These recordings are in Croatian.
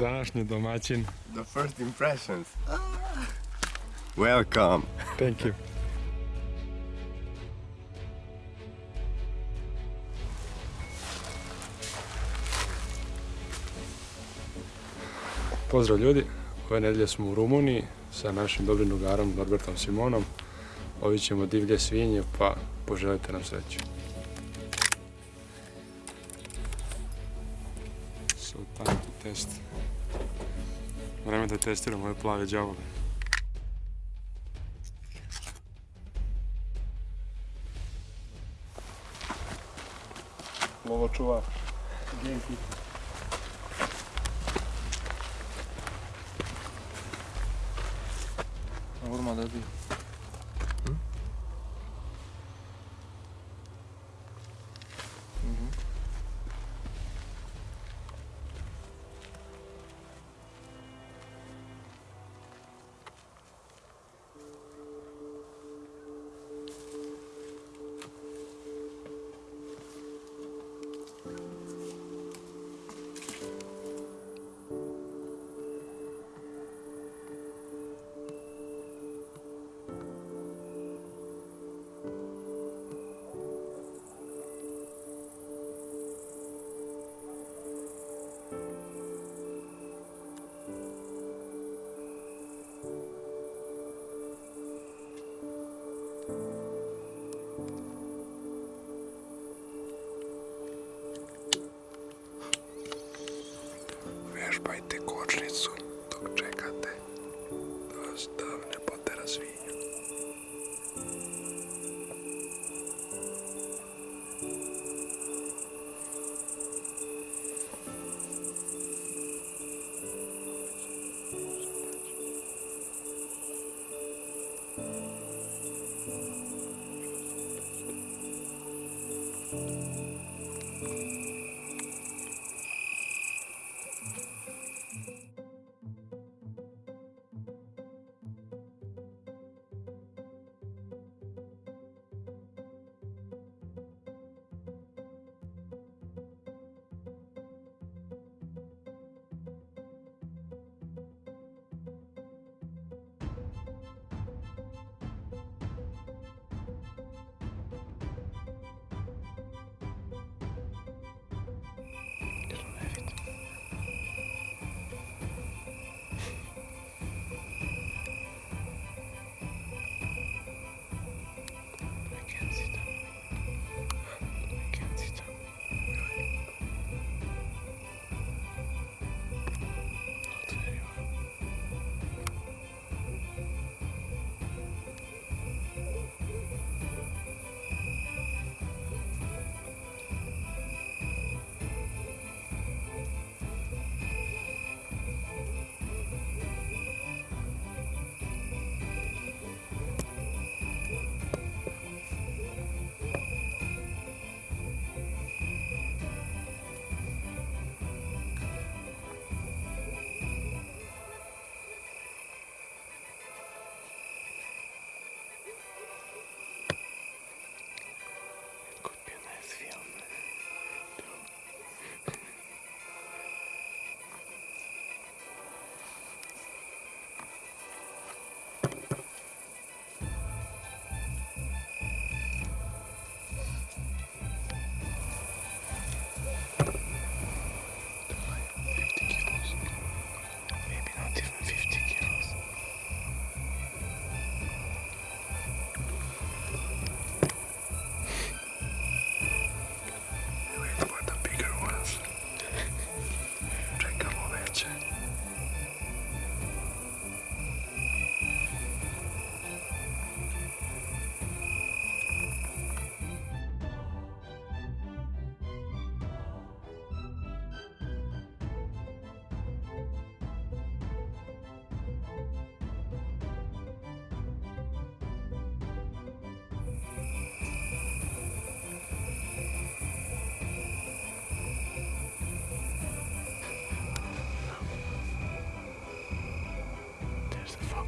Današnji domaćin. The first impressions. Welcome. Thank you. Pozdrav ljudi, ove nedelje smo u Rumuniji sa našim dobrim drugarom Norbertom Simonom. Ovi ćemo divlje svinje pa poželite nam sreću. So time to test. Vreme da testiramo ove plave džavole. Lovo čuvar. Urma da bi. пойти к лицу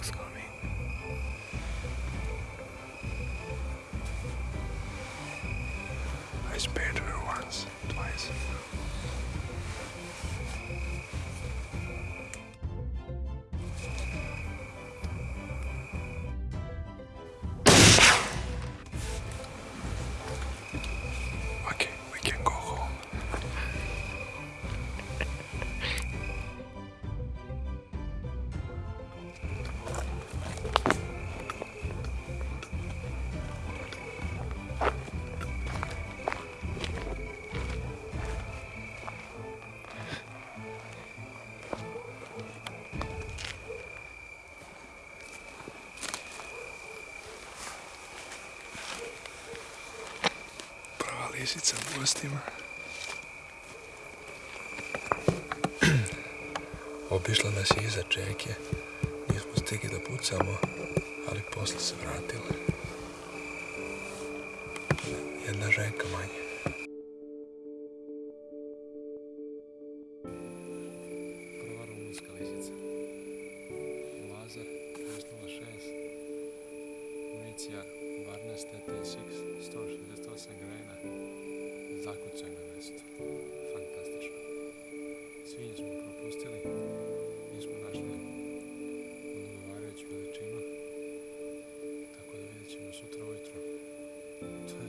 What's going on? Lisica u gostima. Obišla nas je iza čeke. Nismo stigli da pucamo, ali posle se vratila. Jedna ženka manje.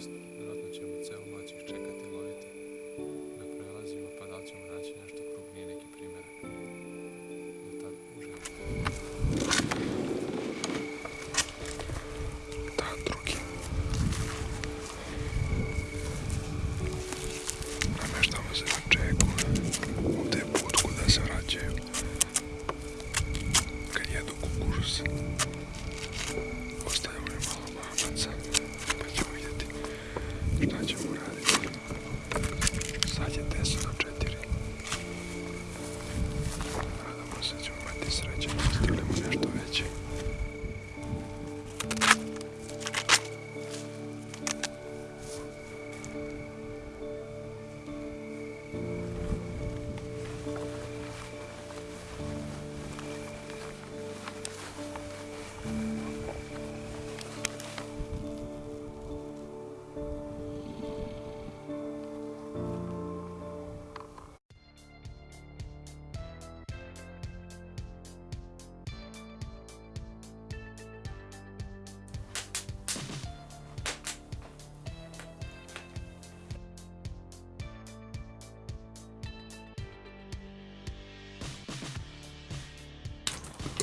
To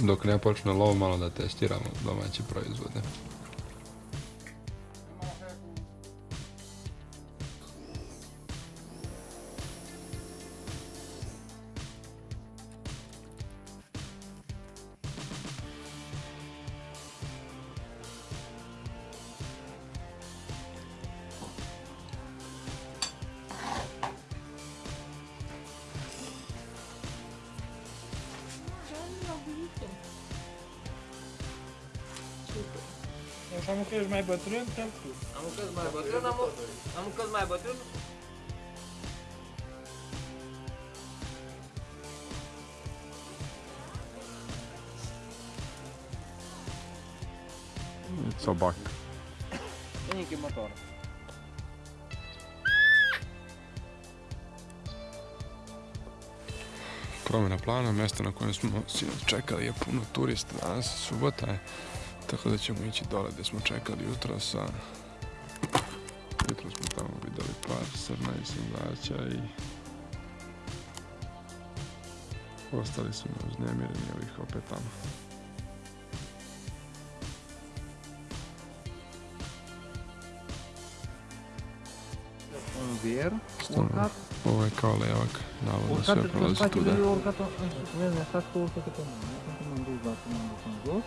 Dok ne počne lov, malo da testiramo domaće proizvode. Deci am că ești mai bătrân, te tu. Am un căz mai bătrân, am, un- am un căz mai bătrân. Sobak. E neki motor. Promjena plana, mjesto na kojem smo čekali je puno turista, danas subota je, tako da ćemo ići dole gdje smo čekali jutro sa... Jutro smo tamo vidjeli par srna i sundača i... Ostali su nam uznemireni ovih opet tamo. Ovo je kao levak, navodno sve prolazi tuda. vezi, mi-a stat cu urcă câte mână. Când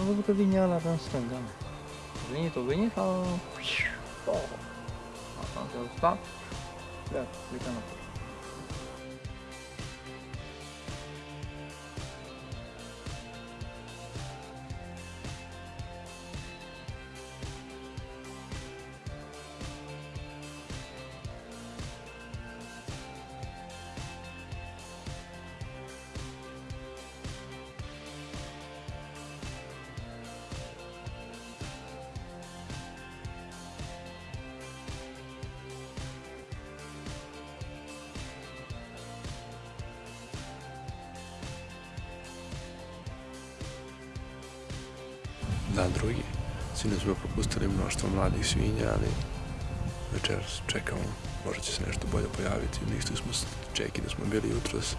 am văzut că vine ăla în stânga. A venit, a venit, a... Oh. Asta am stat. Pleacă, plecă înapoi. Dan drugi. Sinoć smo propustili mnoštvo mladih svinja, ali večeras čekamo. Možda će se nešto bolje pojaviti. Nišli smo s čeki da smo bili jutros.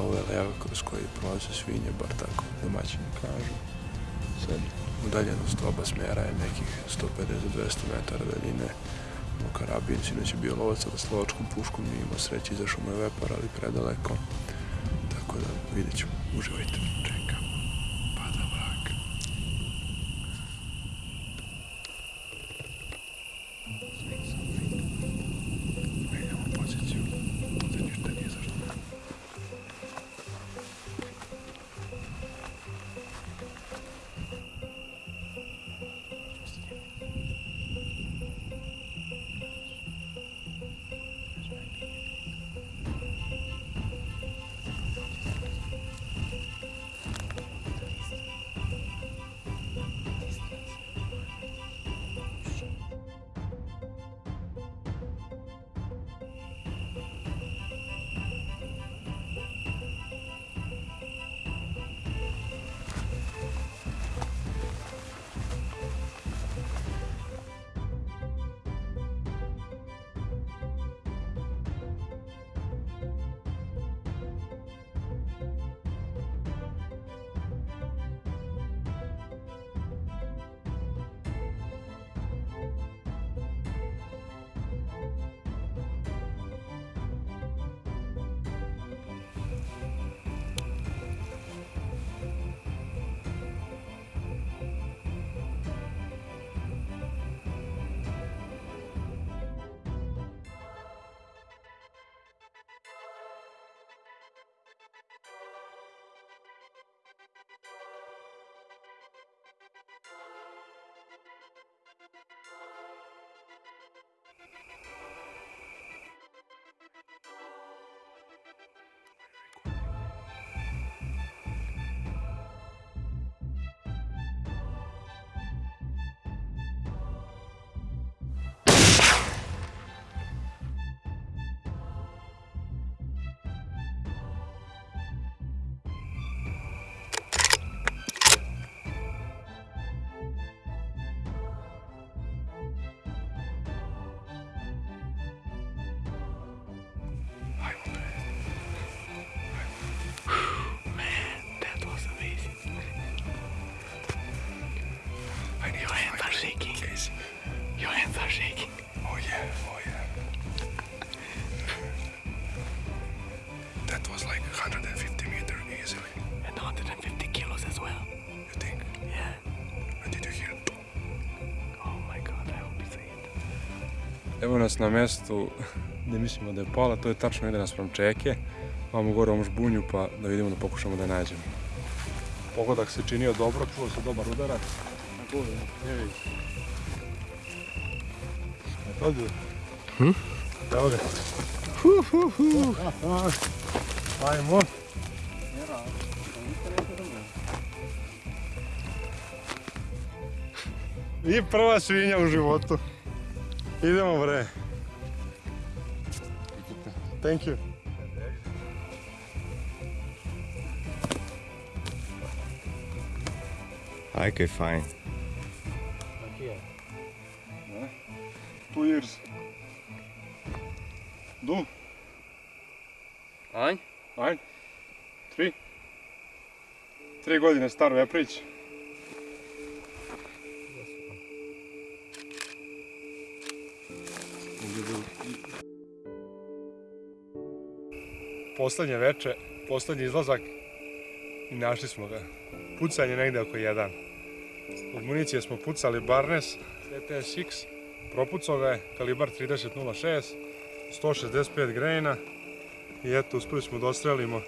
Ovo je leva kroz koji prolaze svinje, bar tako domaćini kažu. Sad udaljenost oba smjera je nekih 150-200 metara daljine. U karabin sinoć je bio lovac sa slovačkom puškom, nije imao sreće, izašao mu je vepar, ali predaleko. Tako da vidjet ćemo. Uživajte. Nas na mjestu gdje mislimo da je pola, to je tačno ide nas from Čeke. Vamo gore ovom žbunju pa da vidimo da pokušamo da je nađemo. Pogodak se činio dobro, čuo se dobar udarac. Ne vidi. I told you. Hm? Evo ga. Hu, hu, hu. Ajmo. I prva svinja u životu. Idemo bre. Thank you. Okay, fine. Aqui, é. Two years. Do. Ein. Ein. Tri. Tri godine staro, ja priči. Poslednje veče, poslednji izlazak i našli smo ga. Pucanje negde oko jedan. Od municije smo pucali Barnes, CTSX, propucao ga je, kalibar 30.06, 165 grejna i eto uspeli smo da ostrelimo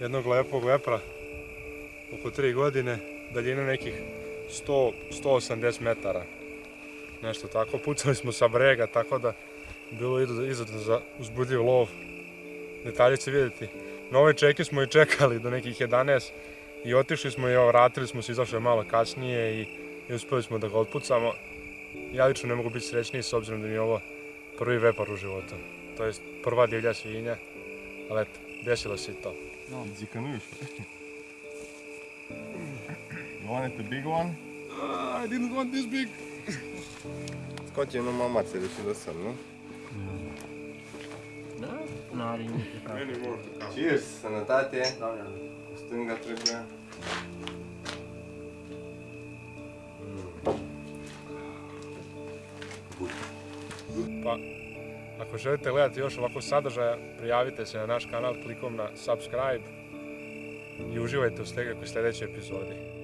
jednog lepog vepra oko 3 godine, daljine nekih 100, 180 metara. Nešto tako, pucali smo sa brega, tako da bilo izuzetno za uzbudljiv lov. Detalje će vidjeti. Na ovoj čeki smo i čekali do nekih 11 i otišli smo i evo, vratili smo se, izašli malo kasnije i, i uspeli smo da ga otpucamo. Ja lično ne mogu biti srećniji s obzirom da mi je ovo prvi vepar u životu. To je prva divlja svinja, ali eto, desilo se i to. Zikanuš. You wanted the big one? I didn't want this big. Nu mamațe de și lăsăm, nu? Da? N-are nimic de cap. Many more to come. Cheers! Cu stânga trebuie. Pa, ako želite gledati još ovako sadržaja, prijavite se na naš kanal klikom na subscribe i uživajte u sljedećoj epizodi.